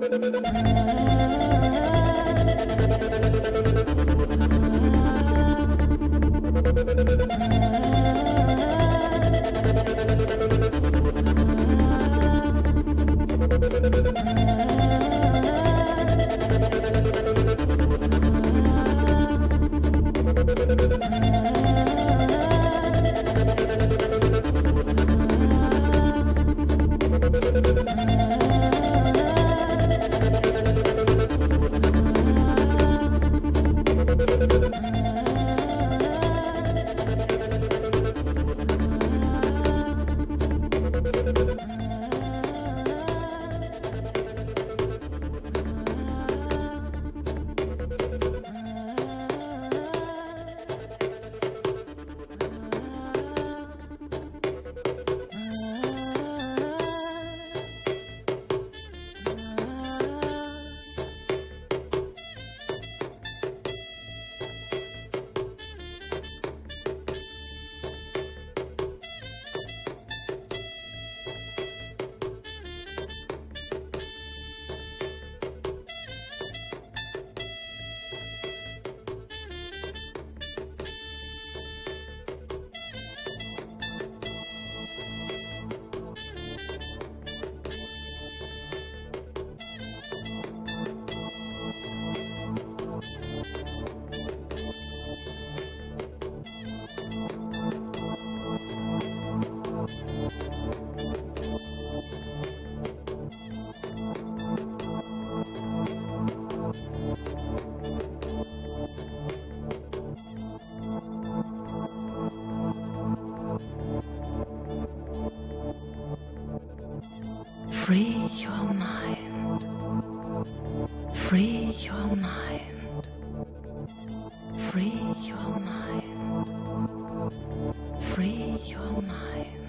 Thank Free your mind. Free your mind. Free your mind. Free your mind.